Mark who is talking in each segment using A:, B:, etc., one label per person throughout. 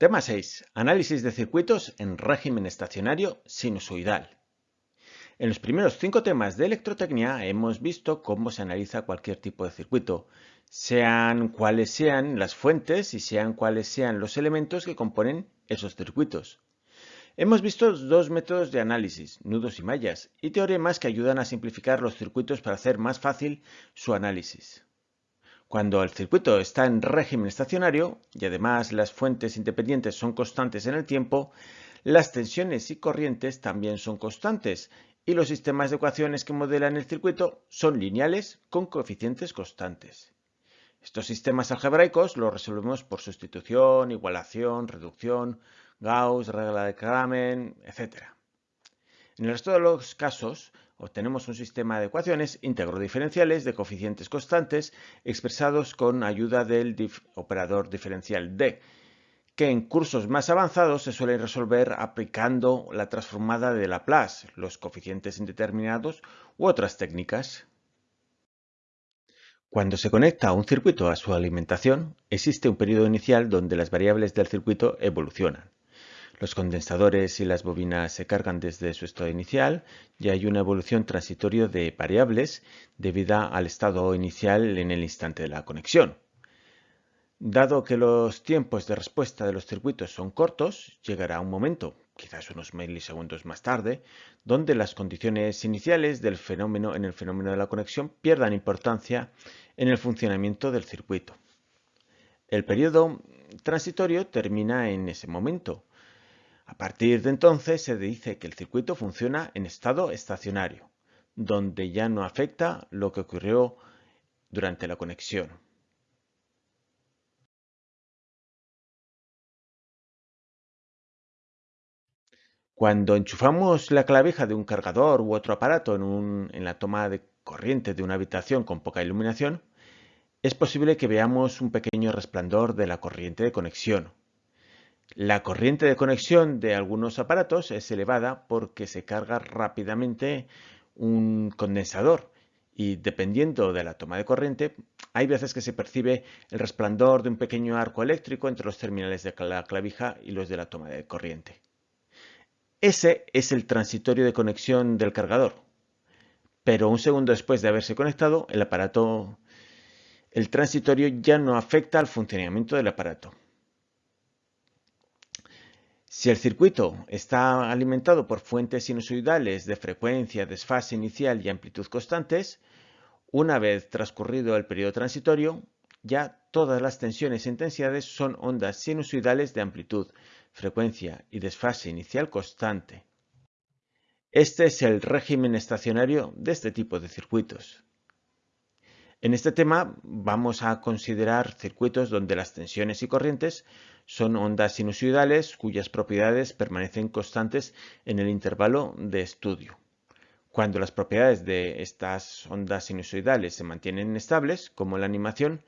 A: Tema 6. Análisis de circuitos en régimen estacionario sinusoidal. En los primeros cinco temas de electrotecnia hemos visto cómo se analiza cualquier tipo de circuito, sean cuáles sean las fuentes y sean cuáles sean los elementos que componen esos circuitos. Hemos visto dos métodos de análisis, nudos y mallas, y teoremas que ayudan a simplificar los circuitos para hacer más fácil su análisis. Cuando el circuito está en régimen estacionario y además las fuentes independientes son constantes en el tiempo, las tensiones y corrientes también son constantes y los sistemas de ecuaciones que modelan el circuito son lineales con coeficientes constantes. Estos sistemas algebraicos los resolvemos por sustitución, igualación, reducción, Gauss, regla de Kramer, etc. En el resto de los casos, obtenemos un sistema de ecuaciones íntegro-diferenciales de coeficientes constantes expresados con ayuda del operador diferencial D, que en cursos más avanzados se suele resolver aplicando la transformada de Laplace, los coeficientes indeterminados u otras técnicas. Cuando se conecta un circuito a su alimentación, existe un periodo inicial donde las variables del circuito evolucionan. Los condensadores y las bobinas se cargan desde su estado inicial y hay una evolución transitoria de variables debida al estado inicial en el instante de la conexión. Dado que los tiempos de respuesta de los circuitos son cortos, llegará un momento, quizás unos milisegundos más tarde, donde las condiciones iniciales del fenómeno en el fenómeno de la conexión pierdan importancia en el funcionamiento del circuito. El periodo transitorio termina en ese momento a partir de entonces se dice que el circuito funciona en estado estacionario, donde ya no afecta lo que ocurrió durante la conexión. Cuando enchufamos la clavija de un cargador u otro aparato en, la toma de corriente de una habitación con poca iluminación, es posible que veamos un pequeño resplandor de la corriente de conexión, la corriente de conexión de algunos aparatos es elevada porque se carga rápidamente un condensador y dependiendo de la toma de corriente, hay veces que se percibe el resplandor de un pequeño arco eléctrico entre los terminales de la clavija y los de la toma de corriente. Ese es el transitorio de conexión del cargador, pero un segundo después de haberse conectado, el aparato, el transitorio ya no afecta al funcionamiento del aparato. Si el circuito está alimentado por fuentes sinusoidales de frecuencia, desfase inicial y amplitud constantes, una vez transcurrido el periodo transitorio, ya todas las tensiones e intensidades son ondas sinusoidales de amplitud, frecuencia y desfase inicial constante. Este es el régimen estacionario de este tipo de circuitos. En este tema vamos a considerar circuitos donde las tensiones y corrientes son ondas sinusoidales cuyas propiedades permanecen constantes en el intervalo de estudio. Cuando las propiedades de estas ondas sinusoidales se mantienen estables, como en la animación,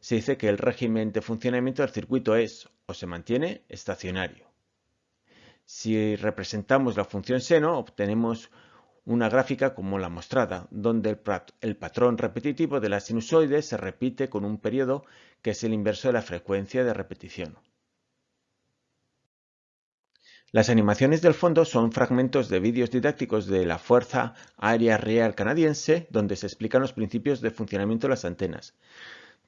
A: se dice que el régimen de funcionamiento del circuito es o se mantiene estacionario. Si representamos la función seno, obtenemos una gráfica como la mostrada, donde el, patrón repetitivo de la sinusoide se repite con un periodo que es el inverso de la frecuencia de repetición. Las animaciones del fondo son fragmentos de vídeos didácticos de la Fuerza Aérea Real Canadiense, donde se explican los principios de funcionamiento de las antenas.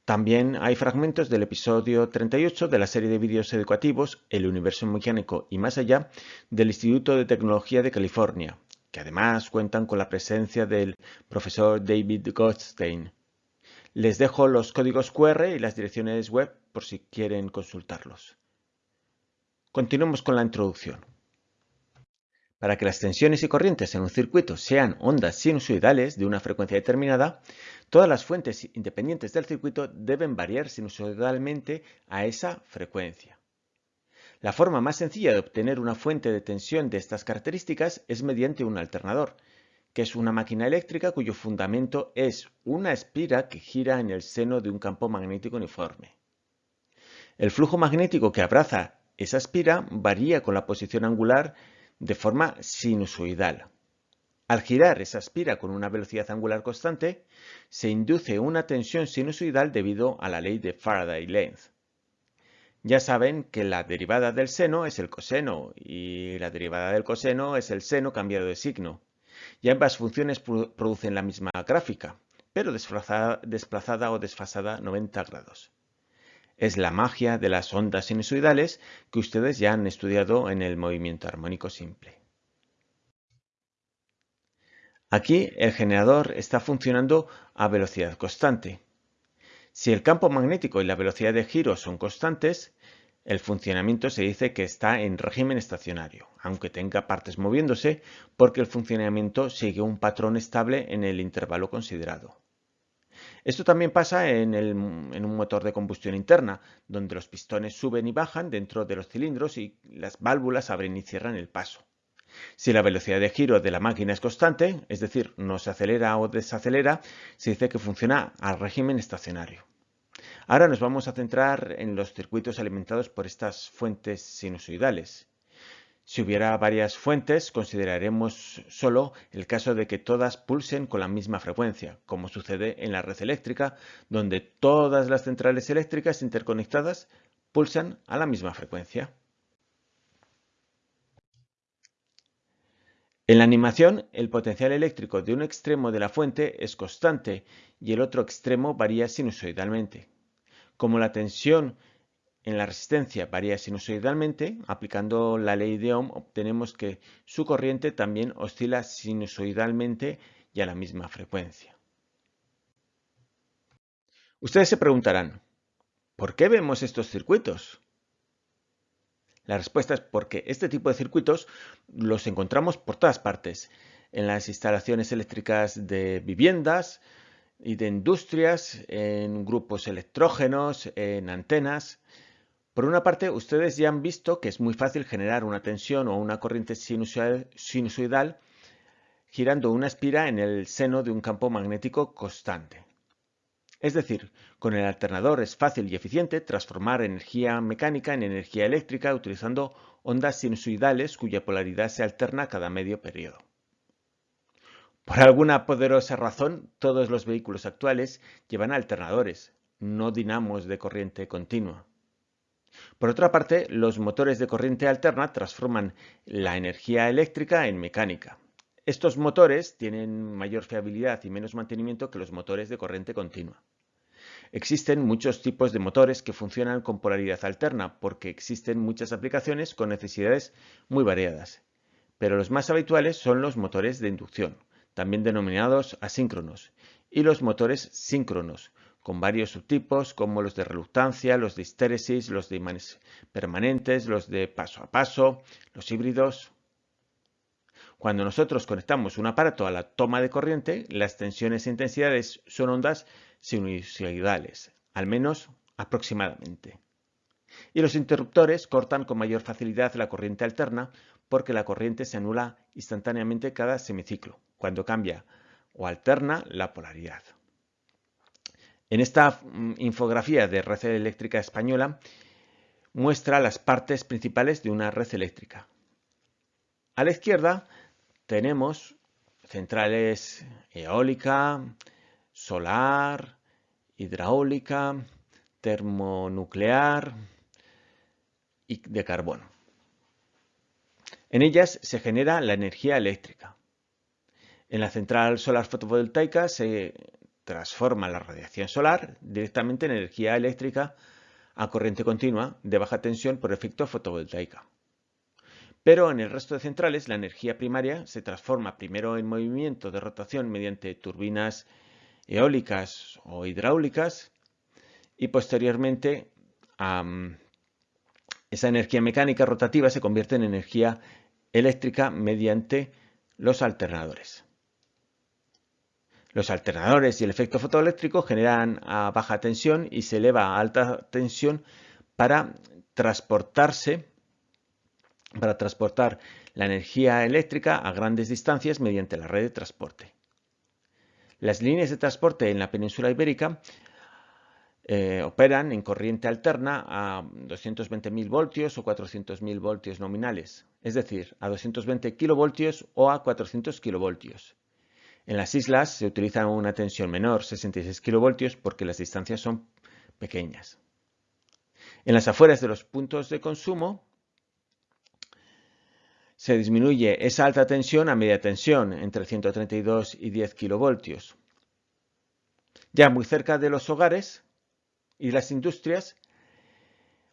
A: También hay fragmentos del episodio 38 de la serie de vídeos educativos El universo mecánico y más allá del Instituto de Tecnología de California, que además cuentan con la presencia del profesor David Goldstein. Les dejo los códigos QR y las direcciones web por si quieren consultarlos. Continuemos con la introducción. Para que las tensiones y corrientes en un circuito sean ondas sinusoidales de una frecuencia determinada, todas las fuentes independientes del circuito deben variar sinusoidalmente a esa frecuencia. La forma más sencilla de obtener una fuente de tensión de estas características es mediante un alternador, que es una máquina eléctrica cuyo fundamento es una espira que gira en el seno de un campo magnético uniforme. El flujo magnético que abraza esa espira varía con la posición angular de forma sinusoidal. Al girar esa espira con una velocidad angular constante, se induce una tensión sinusoidal debido a la ley de Faraday-Length. Ya saben que la derivada del seno es el coseno y la derivada del coseno es el seno cambiado de signo. Y ambas funciones producen la misma gráfica, pero desplazada, desplazada o desfasada 90 grados. Es la magia de las ondas sinusoidales que ustedes ya han estudiado en el movimiento armónico simple. Aquí el generador está funcionando a velocidad constante. Si el campo magnético y la velocidad de giro son constantes, el funcionamiento se dice que está en régimen estacionario, aunque tenga partes moviéndose, porque el funcionamiento sigue un patrón estable en el intervalo considerado. Esto también pasa en, un motor de combustión interna, donde los pistones suben y bajan dentro de los cilindros y las válvulas abren y cierran el paso. Si la velocidad de giro de la máquina es constante, es decir, no se acelera o desacelera, se dice que funciona al régimen estacionario. Ahora nos vamos a centrar en los circuitos alimentados por estas fuentes sinusoidales. Si hubiera varias fuentes, consideraremos solo el caso de que todas pulsen con la misma frecuencia, como sucede en la red eléctrica, donde todas las centrales eléctricas interconectadas pulsan a la misma frecuencia. En la animación, el potencial eléctrico de un extremo de la fuente es constante y el otro extremo varía sinusoidalmente. Como la tensión en la resistencia varía sinusoidalmente, aplicando la ley de Ohm obtenemos que su corriente también oscila sinusoidalmente y a la misma frecuencia. Ustedes se preguntarán, ¿por qué vemos estos circuitos? La respuesta es porque este tipo de circuitos los encontramos por todas partes, en las instalaciones eléctricas de viviendas y de industrias, en grupos electrógenos, en antenas. Por una parte, ustedes ya han visto que es muy fácil generar una tensión o una corriente sinusoidal girando una espira en el seno de un campo magnético constante. Es decir, con el alternador es fácil y eficiente transformar energía mecánica en energía eléctrica utilizando ondas sinusoidales cuya polaridad se alterna cada medio periodo. Por alguna poderosa razón, todos los vehículos actuales llevan alternadores, no dinamos de corriente continua. Por otra parte, los motores de corriente alterna transforman la energía eléctrica en mecánica. Estos motores tienen mayor fiabilidad y menos mantenimiento que los motores de corriente continua. Existen muchos tipos de motores que funcionan con polaridad alterna porque existen muchas aplicaciones con necesidades muy variadas. Pero los más habituales son los motores de inducción, también denominados asíncronos, y los motores síncronos, con varios subtipos como los de reluctancia, los de histéresis, los de imanes permanentes, los de paso a paso, los híbridos, cuando nosotros conectamos un aparato a la toma de corriente, las tensiones e intensidades son ondas sinusoidales, al menos aproximadamente. Y los interruptores cortan con mayor facilidad la corriente alterna porque la corriente se anula instantáneamente cada semiciclo, cuando cambia o alterna la polaridad. En esta mm, infografía de red eléctrica española muestra las partes principales de una red eléctrica. A la izquierda tenemos centrales eólica, solar, hidráulica, termonuclear y de carbono. En ellas se genera la energía eléctrica. En la central solar fotovoltaica se transforma la radiación solar directamente en energía eléctrica a corriente continua de baja tensión por efecto fotovoltaica. Pero en el resto de centrales la energía primaria se transforma primero en movimiento de rotación mediante turbinas eólicas o hidráulicas y posteriormente esa energía mecánica rotativa se convierte en energía eléctrica mediante los alternadores. Los alternadores y el efecto fotoeléctrico generan a baja tensión y se eleva a alta tensión para transportarse para transportar la energía eléctrica a grandes distancias mediante la red de transporte. Las líneas de transporte en la península ibérica eh, operan en corriente alterna a 220.000 voltios o 400.000 voltios nominales, es decir, a 220 kilovoltios o a 400 kilovoltios. En las islas se utiliza una tensión menor, 66 kilovoltios, porque las distancias son pequeñas. En las afueras de los puntos de consumo se disminuye esa alta tensión a media tensión, entre 132 y 10 kilovoltios. Ya muy cerca de los hogares y las industrias,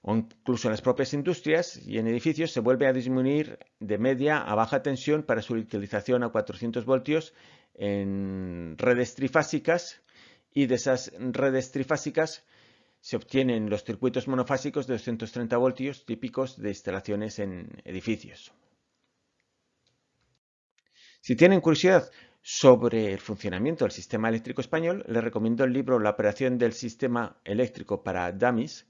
A: o incluso en las propias industrias y en edificios, se vuelve a disminuir de media a baja tensión para su utilización a 400 voltios en redes trifásicas y de esas redes trifásicas se obtienen los circuitos monofásicos de 230 voltios típicos de instalaciones en edificios. Si tienen curiosidad sobre el funcionamiento del sistema eléctrico español, les recomiendo el libro La operación del sistema eléctrico para dummies.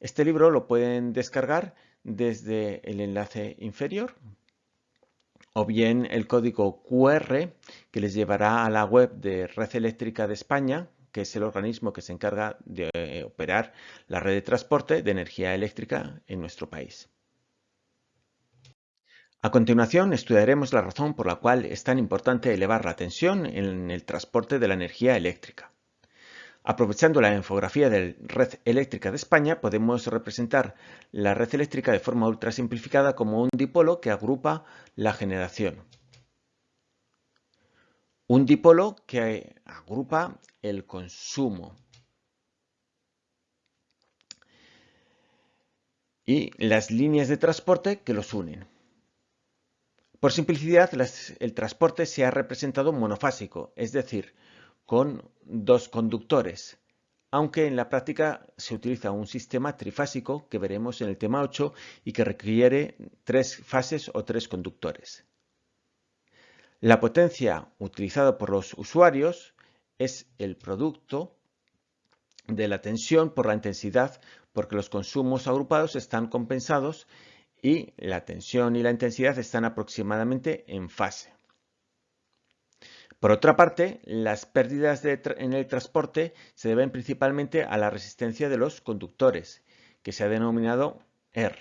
A: Este libro lo pueden descargar desde el enlace inferior o bien el código QR que les llevará a la web de Red Eléctrica de España, que es el organismo que se encarga de operar la red de transporte de energía eléctrica en nuestro país. A continuación estudiaremos la razón por la cual es tan importante elevar la tensión en el transporte de la energía eléctrica. Aprovechando la infografía de Red Eléctrica de España, podemos representar la red eléctrica de forma ultra simplificada como un dipolo que agrupa la generación. Un dipolo que agrupa el consumo. Y las líneas de transporte que los unen. Por simplicidad, el transporte se ha representado monofásico, es decir, con dos conductores, aunque en la práctica se utiliza un sistema trifásico que veremos en el tema 8 y que requiere tres fases o tres conductores. La potencia utilizada por los usuarios es el producto de la tensión por la intensidad porque los consumos agrupados están compensados y la tensión y la intensidad están aproximadamente en fase. Por otra parte, las pérdidas en el transporte se deben principalmente a la resistencia de los conductores, que se ha denominado R.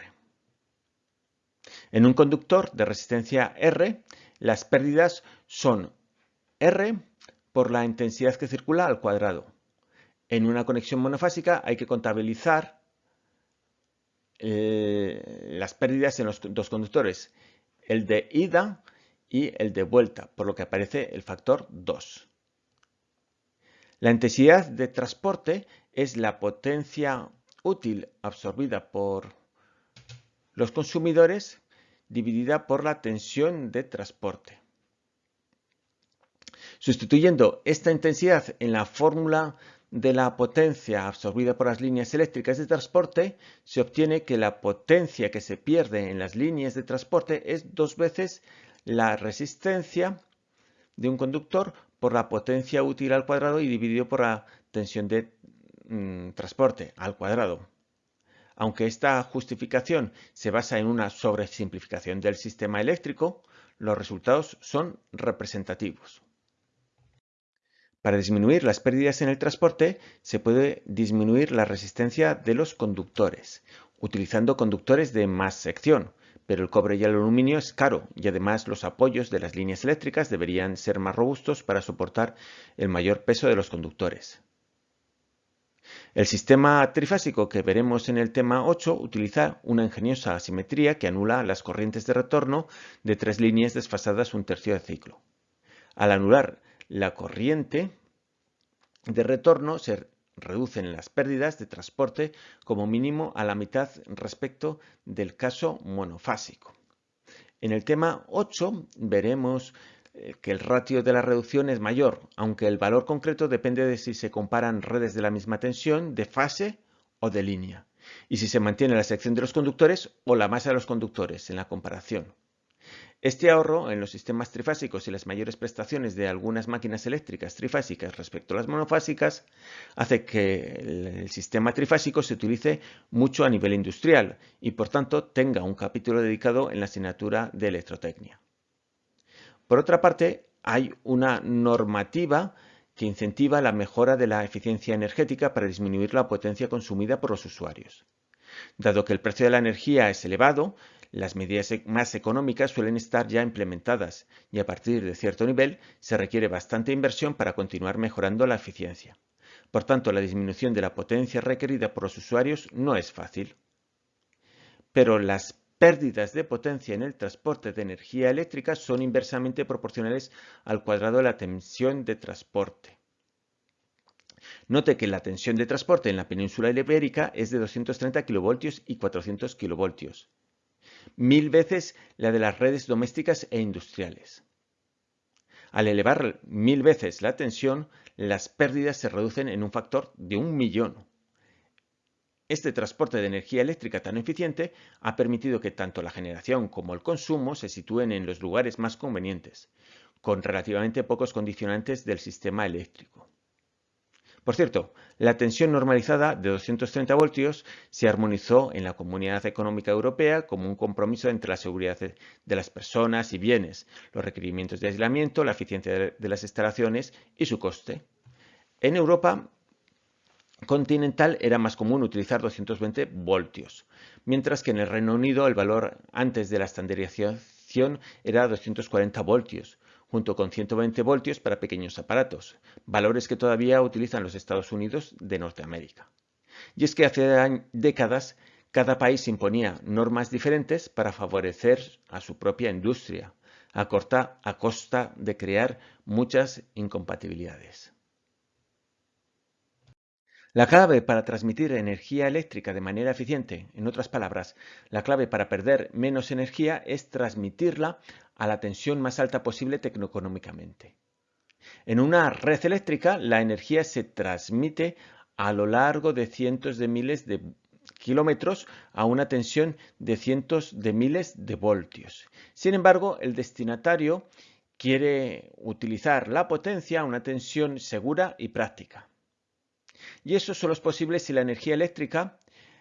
A: En un conductor de resistencia R, las pérdidas son R por la intensidad que circula al cuadrado. En una conexión monofásica hay que contabilizar eh, las pérdidas en los dos conductores, el de ida y el de vuelta, por lo que aparece el factor 2. La intensidad de transporte es la potencia útil absorbida por los consumidores dividida por la tensión de transporte. Sustituyendo esta intensidad en la fórmula de la potencia absorbida por las líneas eléctricas de transporte, se obtiene que la potencia que se pierde en las líneas de transporte es dos veces la resistencia de un conductor por la potencia útil al cuadrado y dividido por la tensión de mm, transporte al cuadrado. Aunque esta justificación se basa en una sobresimplificación del sistema eléctrico, los resultados son representativos. Para disminuir las pérdidas en el transporte, se puede disminuir la resistencia de los conductores, utilizando conductores de más sección, pero el cobre y el aluminio es caro y además los apoyos de las líneas eléctricas deberían ser más robustos para soportar el mayor peso de los conductores. El sistema trifásico que veremos en el tema 8 utiliza una ingeniosa asimetría que anula las corrientes de retorno de tres líneas desfasadas un tercio de ciclo. Al anular la corriente de retorno se reducen las pérdidas de transporte como mínimo a la mitad respecto del caso monofásico. En el tema 8 veremos eh, que el ratio de la reducción es mayor, aunque el valor concreto depende de si se comparan redes de la misma tensión, de fase o de línea, y si se mantiene la sección de los conductores o la masa de los conductores en la comparación. Este ahorro en los sistemas trifásicos y las mayores prestaciones de algunas máquinas eléctricas trifásicas respecto a las monofásicas hace que el sistema trifásico se utilice mucho a nivel industrial y por tanto tenga un capítulo dedicado en la asignatura de electrotecnia. Por otra parte, hay una normativa que incentiva la mejora de la eficiencia energética para disminuir la potencia consumida por los usuarios. Dado que el precio de la energía es elevado, las medidas e-, más económicas suelen estar ya implementadas y a partir de cierto nivel se requiere bastante inversión para continuar mejorando la eficiencia. Por tanto, la disminución de la potencia requerida por los usuarios no es fácil. Pero las pérdidas de potencia en el transporte de energía eléctrica son inversamente proporcionales al cuadrado de la tensión de transporte. Note que la tensión de transporte en la península ibérica es de 230 kV y 400 kV, mil veces la de las redes domésticas e industriales. Al elevar mil veces la tensión, las pérdidas se reducen en un factor de un millón. Este transporte de energía eléctrica tan eficiente ha permitido que tanto la generación como el consumo se sitúen en los lugares más convenientes, con relativamente pocos condicionantes del sistema eléctrico. Por cierto, la tensión normalizada de 230 voltios se armonizó en la Comunidad Económica Europea como un compromiso entre la seguridad de las personas y bienes, los requerimientos de aislamiento, la eficiencia de las instalaciones y su coste. En Europa continental era más común utilizar 220 voltios, mientras que en el Reino Unido el valor antes de la estandarización era 240 voltios, junto con 120 voltios para pequeños aparatos, valores que todavía utilizan los Estados Unidos de Norteamérica. Y es que hace décadas cada país imponía normas diferentes para favorecer a su propia industria, a, a costa de crear muchas incompatibilidades. La clave para transmitir energía eléctrica de manera eficiente, en otras palabras, la clave para perder menos energía es transmitirla a la tensión más alta posible tecnoeconómicamente. En una red eléctrica, la energía se transmite a lo largo de cientos de miles de kilómetros a una tensión de cientos de miles de voltios. Sin embargo, el destinatario quiere utilizar la potencia a una tensión segura y práctica. Y eso solo es posible si la energía eléctrica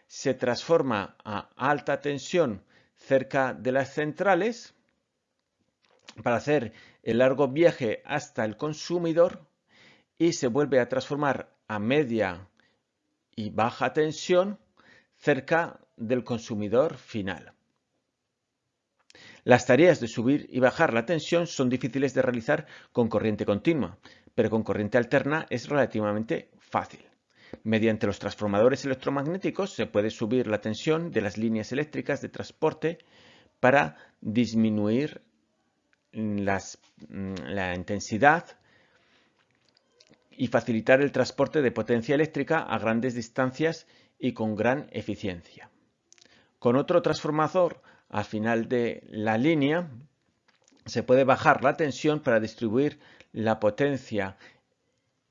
A: se transforma a alta tensión cerca de las centrales para hacer el largo viaje hasta el consumidor y se vuelve a transformar a media y baja tensión cerca del consumidor final. Las tareas de subir y bajar la tensión son difíciles de realizar con corriente continua, pero con corriente alterna es relativamente fácil. Mediante los transformadores electromagnéticos se puede subir la tensión de las líneas eléctricas de transporte para disminuir mm, la intensidad y facilitar el transporte de potencia eléctrica a grandes distancias y con gran eficiencia. Con otro transformador al final de la línea se puede bajar la tensión para distribuir la potencia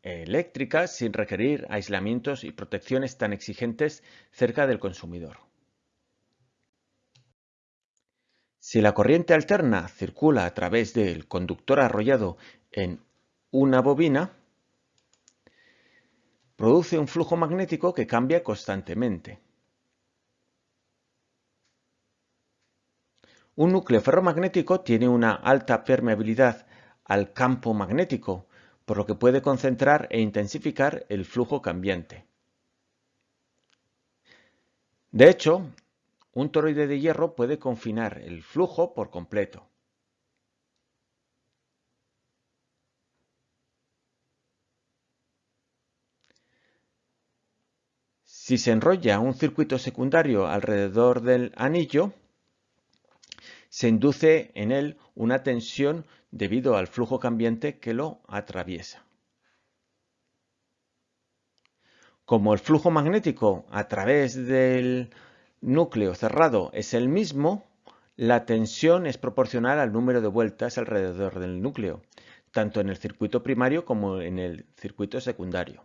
A: eléctrica sin requerir aislamientos y protecciones tan exigentes cerca del consumidor. Si la corriente alterna circula a través del conductor arrollado en una bobina, produce un flujo magnético que cambia constantemente. Un núcleo ferromagnético tiene una alta permeabilidad al campo magnético, por lo que puede concentrar e intensificar el flujo cambiante. De hecho, un toroide de hierro puede confinar el flujo por completo. Si se enrolla un circuito secundario alrededor del anillo, se induce en él una tensión debido al flujo cambiante que lo atraviesa. Como el flujo magnético a través del núcleo cerrado es el mismo, la tensión es proporcional al número de vueltas alrededor del núcleo, tanto en el circuito primario como en el circuito secundario.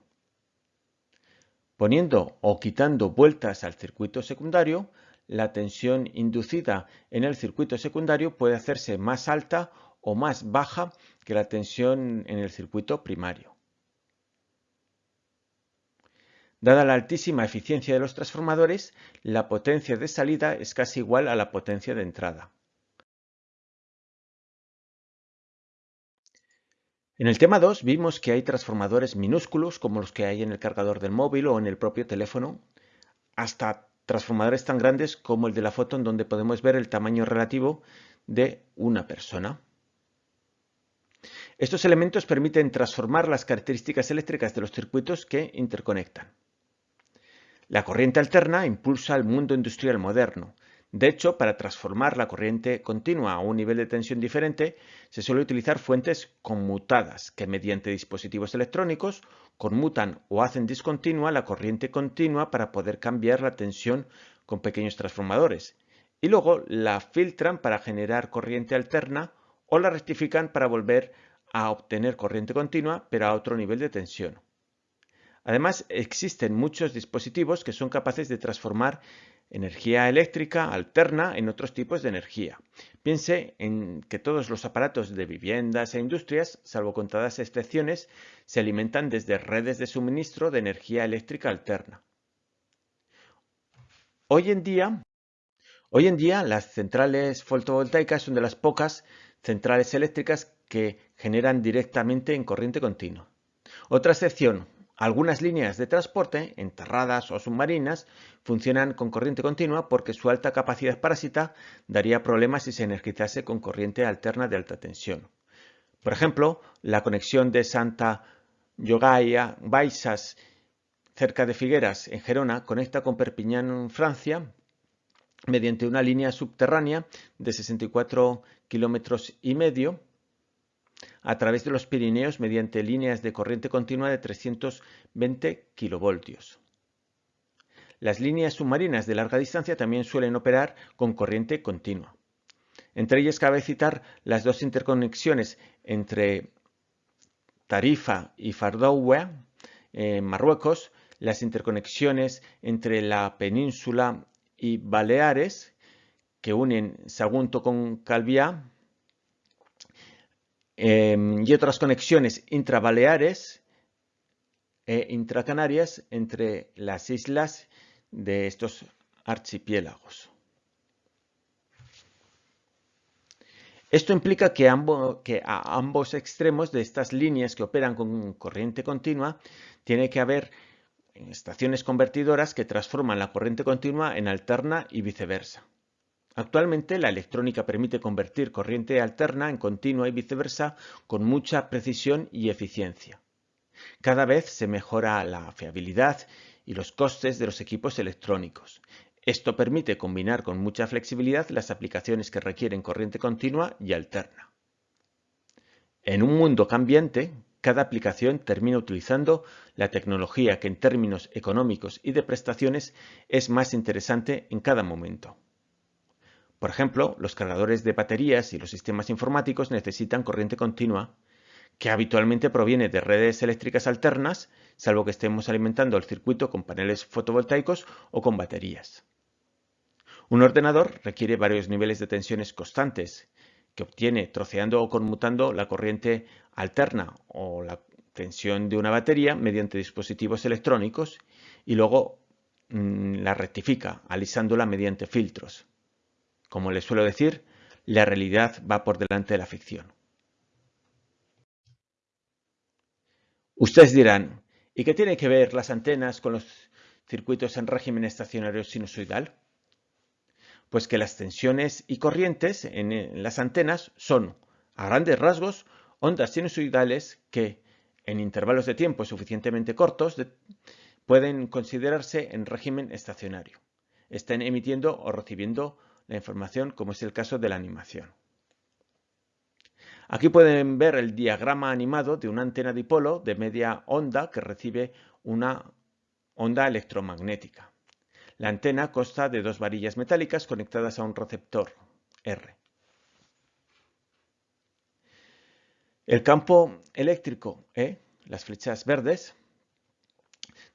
A: Poniendo o quitando vueltas al circuito secundario, la tensión inducida en el circuito secundario puede hacerse más alta o más baja que la tensión en el circuito primario. Dada la altísima eficiencia de los transformadores, la potencia de salida es casi igual a la potencia de entrada. En el tema 2 vimos que hay transformadores minúsculos como los que hay en el cargador del móvil o en el propio teléfono, hasta transformadores tan grandes como el de la foto en donde podemos ver el tamaño relativo de una persona. Estos elementos permiten transformar las características eléctricas de los circuitos que interconectan. La corriente alterna impulsa el mundo industrial moderno. De hecho, para transformar la corriente continua a un nivel de tensión diferente, se suele utilizar fuentes conmutadas, que mediante dispositivos electrónicos conmutan o hacen discontinua la corriente continua para poder cambiar la tensión con pequeños transformadores, y luego la filtran para generar corriente alterna o la rectifican para volver a obtener corriente continua, pero a otro nivel de tensión. Además, existen muchos dispositivos que son capaces de transformar energía eléctrica alterna en otros tipos de energía. Piense en que todos los aparatos de viviendas e industrias, salvo contadas excepciones, se alimentan desde redes de suministro de energía eléctrica alterna. Hoy en día, hoy en día las centrales fotovoltaicas son de las pocas centrales eléctricas que generan directamente en corriente continua. Otra excepción, algunas líneas de transporte, enterradas o submarinas, funcionan con corriente continua porque su alta capacidad parásita daría problemas si se energizase con corriente alterna de alta tensión. Por ejemplo, la conexión de Santa Yogaya Baixas cerca de Figueras, en Gerona, conecta con Perpiñán, Francia, mediante una línea subterránea de 64 kilómetros y medio a través de los Pirineos mediante líneas de corriente continua de 320 kilovoltios. Las líneas submarinas de larga distancia también suelen operar con corriente continua. Entre ellas cabe citar las dos interconexiones entre Tarifa y Fardoua en Marruecos, las interconexiones entre la península y Baleares, que unen Sagunto con Calviá, Em, y otras conexiones intrabaleares e intracanarias entre las islas de estos archipiélagos. Esto implica que, a ambos extremos de estas líneas que operan con corriente continua tiene que haber estaciones convertidoras que transforman la corriente continua en alterna y viceversa. Actualmente la electrónica permite convertir corriente alterna en continua y viceversa con mucha precisión y eficiencia. Cada vez se mejora la fiabilidad y los costes de los equipos electrónicos. Esto permite combinar con mucha flexibilidad las aplicaciones que requieren corriente continua y alterna. En un mundo cambiante, cada aplicación termina utilizando la tecnología que en términos económicos y de prestaciones es más interesante en cada momento. Por ejemplo, los cargadores de baterías y los sistemas informáticos necesitan corriente continua, que habitualmente proviene de redes eléctricas alternas, salvo que estemos alimentando el circuito con paneles fotovoltaicos o con baterías. Un ordenador requiere varios niveles de tensiones constantes, que obtiene troceando o conmutando la corriente alterna o la tensión de una batería mediante dispositivos electrónicos y luego mm, la rectifica alisándola mediante filtros. Como les suelo decir, la realidad va por delante de la ficción. Ustedes dirán, ¿y qué tiene que ver las antenas con los circuitos en régimen estacionario sinusoidal? Pues que las tensiones y corrientes en las antenas son, a grandes rasgos, ondas sinusoidales que, en intervalos de tiempo suficientemente cortos, pueden considerarse en régimen estacionario. Están emitiendo o recibiendo la información, como es el caso de la animación. Aquí pueden ver el diagrama animado de una antena dipolo de media onda que recibe una onda electromagnética. La antena consta de dos varillas metálicas conectadas a un receptor R. El campo eléctrico E, las flechas verdes,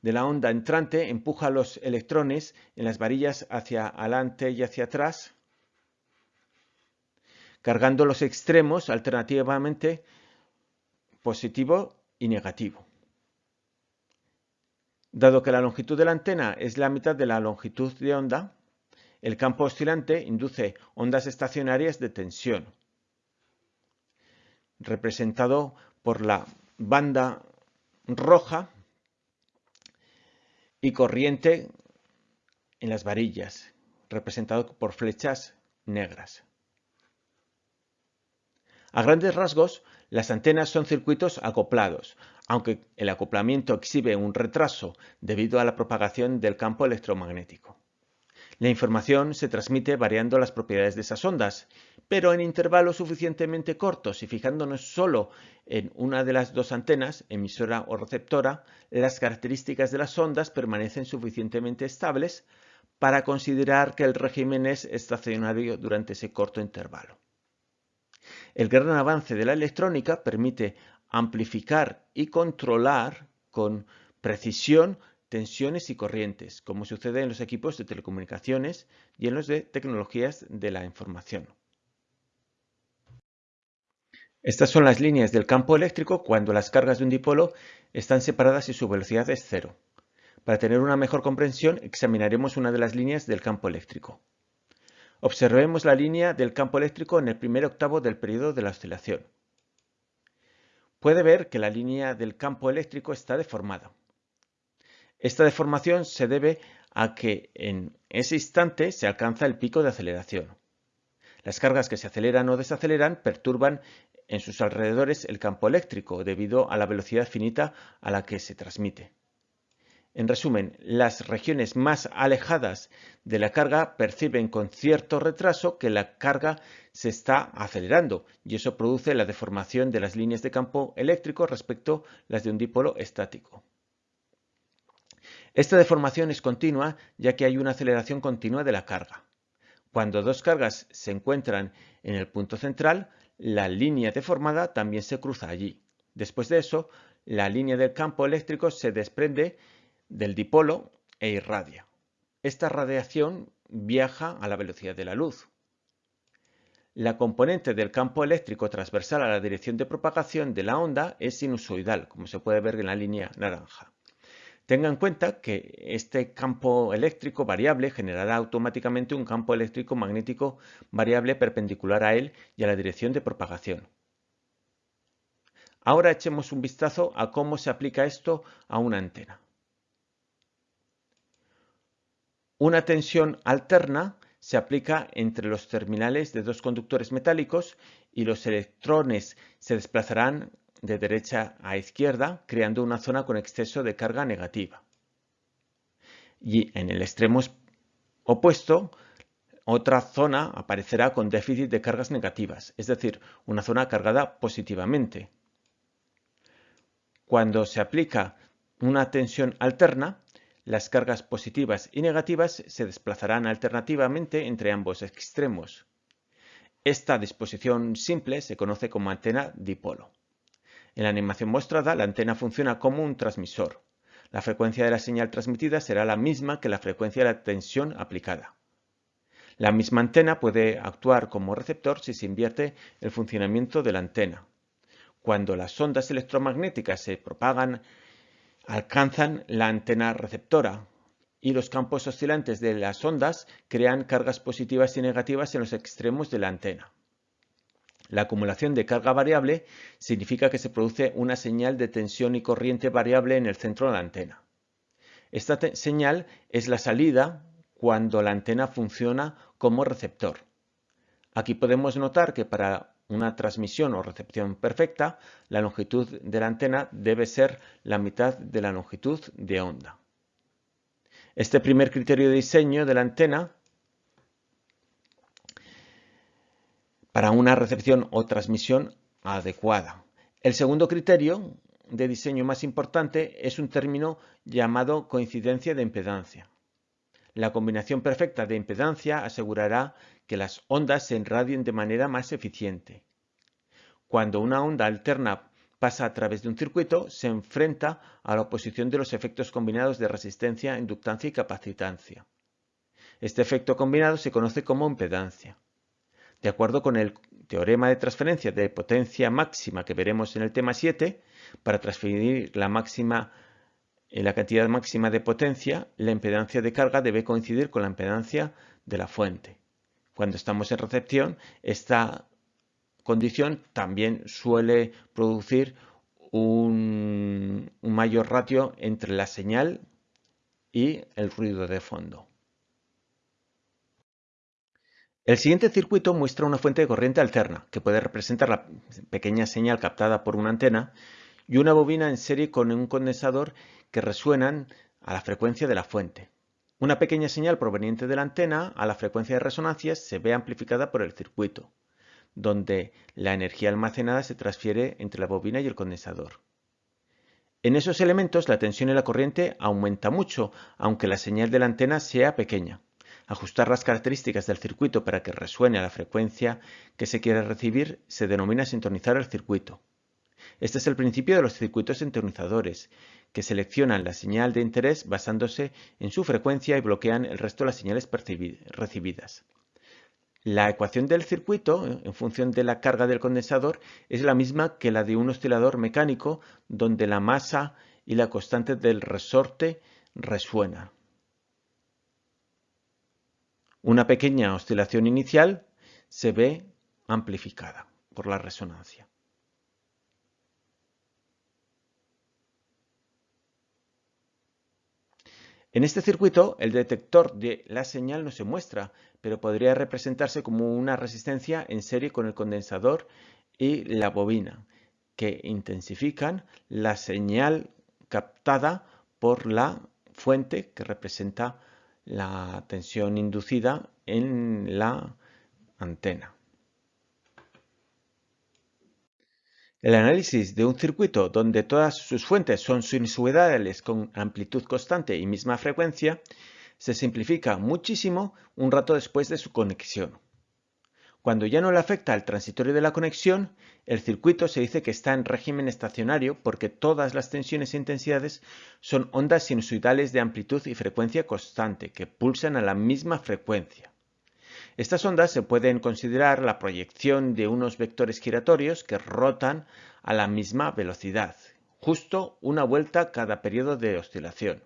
A: de la onda entrante empuja los electrones en las varillas hacia adelante y hacia atrás, cargando los extremos alternativamente positivo y negativo. Dado que la longitud de la antena es la mitad de la longitud de onda, el campo oscilante induce ondas estacionarias de tensión, representado por la banda roja y corriente en las varillas, representado por flechas negras. A grandes rasgos, las antenas son circuitos acoplados, aunque el acoplamiento exhibe un retraso debido a la propagación del campo electromagnético. La información se transmite variando las propiedades de esas ondas, pero en intervalos suficientemente cortos y fijándonos solo en una de las dos antenas, emisora o receptora, las características de las ondas permanecen suficientemente estables para considerar que el régimen es estacionario durante ese corto intervalo. El gran avance de la electrónica permite amplificar y controlar con precisión tensiones y corrientes, como sucede en los equipos de telecomunicaciones y en los de tecnologías de la información. Estas son las líneas del campo eléctrico cuando las cargas de un dipolo están separadas y su velocidad es cero. Para tener una mejor comprensión, examinaremos una de las líneas del campo eléctrico. Observemos la línea del campo eléctrico en el primer octavo del periodo de la oscilación. Puede ver que la línea del campo eléctrico está deformada. Esta deformación se debe a que en ese instante se alcanza el pico de aceleración. Las cargas que se aceleran o desaceleran perturban en sus alrededores el campo eléctrico debido a la velocidad finita a la que se transmite. En resumen, las regiones más alejadas de la carga perciben con cierto retraso que la carga se está acelerando y eso produce la deformación de las líneas de campo eléctrico respecto a las de un dipolo estático. Esta deformación es continua ya que hay una aceleración continua de la carga. Cuando dos cargas se encuentran en el punto central, la línea deformada también se cruza allí. Después de eso, la línea del campo eléctrico se desprende del dipolo e irradia. Esta radiación viaja a la velocidad de la luz. La componente del campo eléctrico transversal a la dirección de propagación de la onda es sinusoidal, como se puede ver en la línea naranja. Tenga en cuenta que este campo eléctrico variable generará automáticamente un campo eléctrico magnético variable perpendicular a él y a la dirección de propagación. Ahora echemos un vistazo a cómo se aplica esto a una antena. Una tensión alterna se aplica entre los terminales de dos conductores metálicos y los electrones se desplazarán de derecha a izquierda, creando una zona con exceso de carga negativa. Y en el extremo opuesto, otra zona aparecerá con déficit de cargas negativas, es decir, una zona cargada positivamente. Cuando se aplica una tensión alterna, las cargas positivas y negativas se desplazarán alternativamente entre ambos extremos. Esta disposición simple se conoce como antena dipolo. En la animación mostrada, la antena funciona como un transmisor. La frecuencia de la señal transmitida será la misma que la frecuencia de la tensión aplicada. La misma antena puede actuar como receptor si se invierte el funcionamiento de la antena. Cuando las ondas electromagnéticas se propagan, alcanzan la antena receptora y los campos oscilantes de las ondas crean cargas positivas y negativas en los extremos de la antena. La acumulación de carga variable significa que se produce una señal de tensión y corriente variable en el centro de la antena. Esta señal es la salida cuando la antena funciona como receptor. Aquí podemos notar que para una transmisión o recepción perfecta, la longitud de la antena debe ser la mitad de la longitud de onda. Este primer criterio de diseño de la antena para una recepción o transmisión adecuada. El segundo criterio de diseño más importante es un término llamado coincidencia de impedancia. La combinación perfecta de impedancia asegurará que las ondas se enradien de manera más eficiente. Cuando una onda alterna pasa a través de un circuito, se enfrenta a la oposición de los efectos combinados de resistencia, inductancia y capacitancia. Este efecto combinado se conoce como impedancia. De acuerdo con el teorema de transferencia de potencia máxima que veremos en el tema 7, para transferir la, máxima, eh, la cantidad máxima de potencia, la impedancia de carga debe coincidir con la impedancia de la fuente. Cuando estamos en recepción, esta condición también suele producir un mayor ratio entre la señal y el ruido de fondo. El siguiente circuito muestra una fuente de corriente alterna, que puede representar la pequeña señal captada por una antena, y una bobina en serie con un condensador que resuenan a la frecuencia de la fuente. Una pequeña señal proveniente de la antena a la frecuencia de resonancia se ve amplificada por el circuito, donde la energía almacenada se transfiere entre la bobina y el condensador. En esos elementos la tensión y la corriente aumenta mucho, aunque la señal de la antena sea pequeña. Ajustar las características del circuito para que resuene a la frecuencia que se quiere recibir se denomina sintonizar el circuito. Este es el principio de los circuitos sintonizadores, que seleccionan la señal de interés basándose en su frecuencia y bloquean el resto de las señales recibidas. La ecuación del circuito, en función de la carga del condensador, es la misma que la de un oscilador mecánico donde la masa y la constante del resorte resuenan. Una pequeña oscilación inicial se ve amplificada por la resonancia. En este circuito, el detector de la señal no se muestra, pero podría representarse como una resistencia en serie con el condensador y la bobina, que intensifican la señal captada por la fuente que representa la tensión inducida en la antena. El análisis de un circuito donde todas sus fuentes son sinusoidales con amplitud constante y misma frecuencia se simplifica muchísimo un rato después de su conexión. Cuando ya no le afecta al transitorio de la conexión, el circuito se dice que está en régimen estacionario porque todas las tensiones e intensidades son ondas sinusoidales de amplitud y frecuencia constante que pulsan a la misma frecuencia. Estas ondas se pueden considerar la proyección de unos vectores giratorios que rotan a la misma velocidad, justo una vuelta cada periodo de oscilación.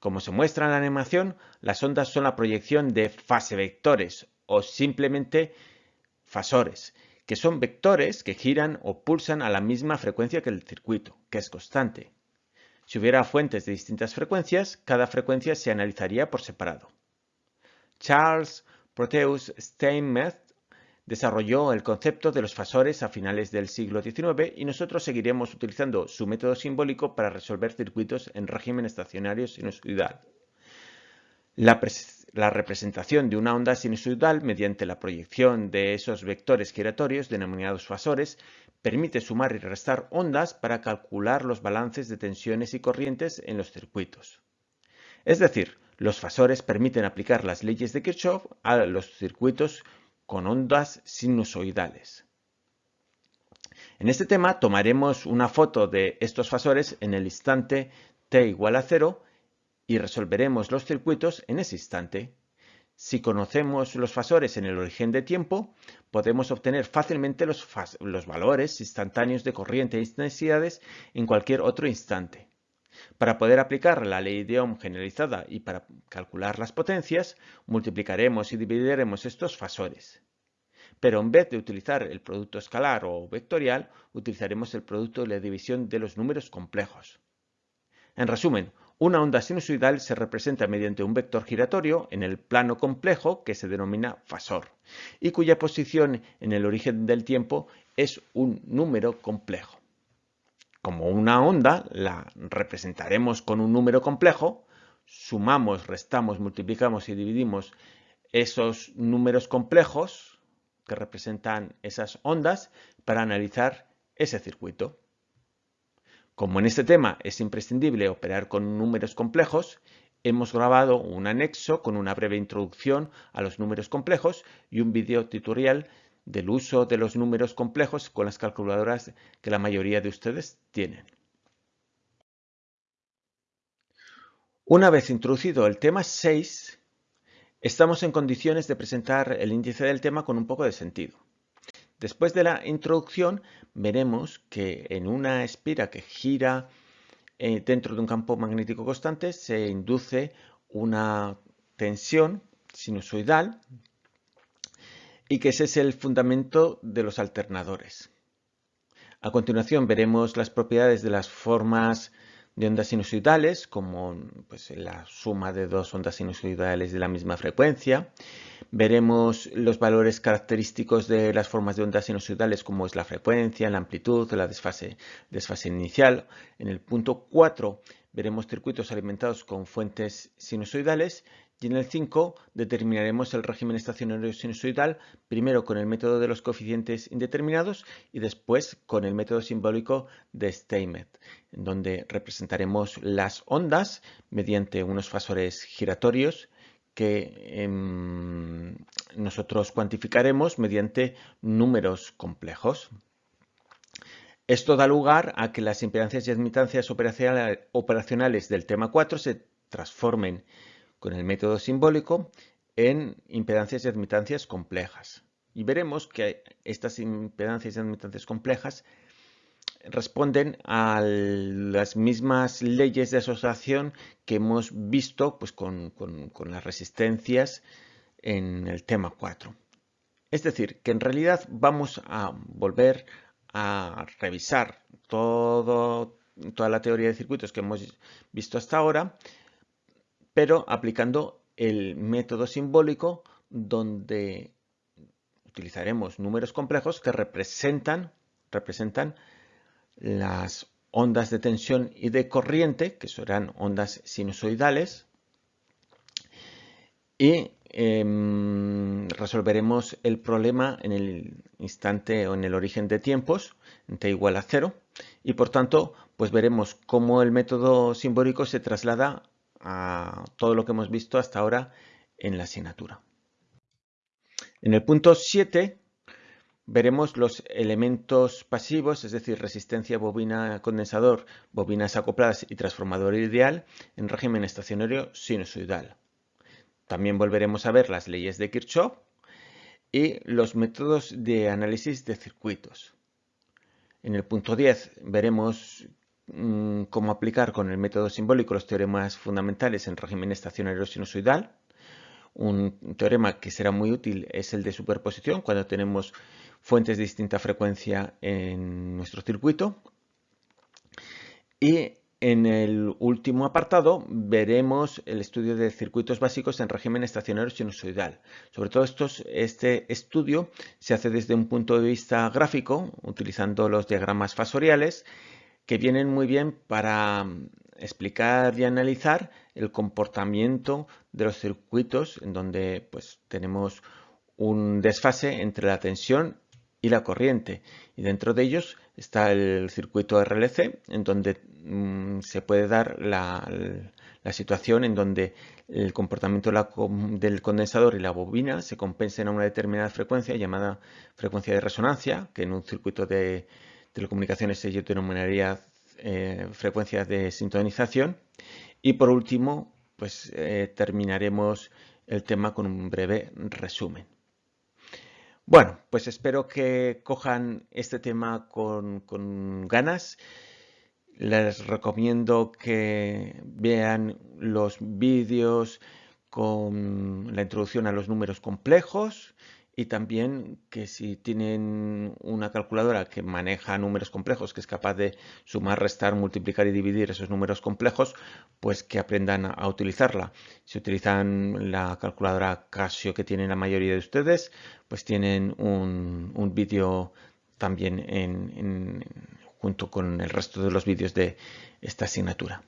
A: Como se muestra en la animación, las ondas son la proyección de fase vectores o simplemente fasores, que son vectores que giran o pulsan a la misma frecuencia que el circuito, que es constante. Si hubiera fuentes de distintas frecuencias, cada frecuencia se analizaría por separado. Charles Proteus Steinmetz desarrolló el concepto de los fasores a finales del siglo XIX y nosotros seguiremos utilizando su método simbólico para resolver circuitos en régimen estacionario sinusoidal. La, la representación de una onda sinusoidal mediante la proyección de esos vectores giratorios denominados fasores permite sumar y restar ondas para calcular los balances de tensiones y corrientes en los circuitos. Es decir, los fasores permiten aplicar las leyes de Kirchhoff a los circuitos con ondas sinusoidales. En este tema tomaremos una foto de estos fasores en el instante t igual a 0 y resolveremos los circuitos en ese instante. Si conocemos los fasores en el origen de tiempo, podemos obtener fácilmente los, valores instantáneos de corriente e intensidades en cualquier otro instante. Para poder aplicar la ley de Ohm generalizada y para calcular las potencias, multiplicaremos y dividiremos estos fasores. Pero en vez de utilizar el producto escalar o vectorial, utilizaremos el producto de la división de los números complejos. En resumen, una onda sinusoidal se representa mediante un vector giratorio en el plano complejo que se denomina fasor y cuya posición en el origen del tiempo es un número complejo. Como una onda la representaremos con un número complejo, sumamos, restamos, multiplicamos y dividimos esos números complejos que representan esas ondas para analizar ese circuito. Como en este tema es imprescindible operar con números complejos, hemos grabado un anexo con una breve introducción a los números complejos y un video tutorial del uso de los números complejos con las calculadoras que la mayoría de ustedes tienen. Una vez introducido el tema 6, estamos en condiciones de presentar el índice del tema con un poco de sentido. Después de la introducción veremos que en una espira que gira eh, dentro de un campo magnético constante se induce una tensión sinusoidal y que ese es el fundamento de los alternadores. A continuación veremos las propiedades de las formas de ondas sinusoidales, como pues, la suma de dos ondas sinusoidales de la misma frecuencia. Veremos los valores característicos de las formas de ondas sinusoidales como es la frecuencia, la amplitud, la desfase, desfase inicial. En el punto 4 veremos circuitos alimentados con fuentes sinusoidales en el 5 determinaremos el régimen estacionario sinusoidal primero con el método de los coeficientes indeterminados y después con el método simbólico de Steinmetz, en donde representaremos las ondas mediante unos fasores giratorios que em, nosotros cuantificaremos mediante números complejos. Esto da lugar a que las impedancias y admitancias operacionales del tema 4 se transformen con el método simbólico en impedancias y admitancias complejas. Y veremos que estas impedancias y admitancias complejas responden a las mismas leyes de asociación que hemos visto pues, con, las resistencias en el tema 4. Es decir, que en realidad vamos a volver a revisar todo, toda la teoría de circuitos que hemos visto hasta ahora, pero aplicando el método simbólico donde utilizaremos números complejos que representan, representan las ondas de tensión y de corriente, que serán ondas sinusoidales, y em, resolveremos el problema en el instante o en el origen de tiempos, t igual a cero, y por tanto, pues veremos cómo el método simbólico se traslada a todo lo que hemos visto hasta ahora en la asignatura. En el punto 7 veremos los elementos pasivos, es decir, resistencia bobina condensador, bobinas acopladas y transformador ideal en régimen estacionario sinusoidal. También volveremos a ver las leyes de Kirchhoff y los métodos de análisis de circuitos. En el punto 10 veremos cómo aplicar con el método simbólico los teoremas fundamentales en régimen estacionario sinusoidal. Un teorema que será muy útil es el de superposición cuando tenemos fuentes de distinta frecuencia en nuestro circuito. Y en el último apartado veremos el estudio de circuitos básicos en régimen estacionario sinusoidal. Sobre todo este estudio se hace desde un punto de vista gráfico, utilizando los diagramas fasoriales, que vienen muy bien para explicar y analizar el comportamiento de los circuitos en donde pues, tenemos un desfase entre la tensión y la corriente. Y dentro de ellos está el circuito RLC, en donde mm, se puede dar la, situación en donde el comportamiento del condensador y la bobina se compensen a una determinada frecuencia llamada frecuencia de resonancia, que en un circuito de telecomunicaciones se denominaría eh, frecuencia de sintonización. Y por último, pues eh, terminaremos el tema con un breve resumen. Bueno, pues espero que cojan este tema con, ganas. Les recomiendo que vean los vídeos con la introducción a los números complejos y también que si tienen una calculadora que maneja números complejos, que es capaz de sumar, restar, multiplicar y dividir esos números complejos, pues que aprendan a utilizarla. Si utilizan la calculadora Casio que tienen la mayoría de ustedes, pues tienen un, vídeo también junto con el resto de los vídeos de esta asignatura.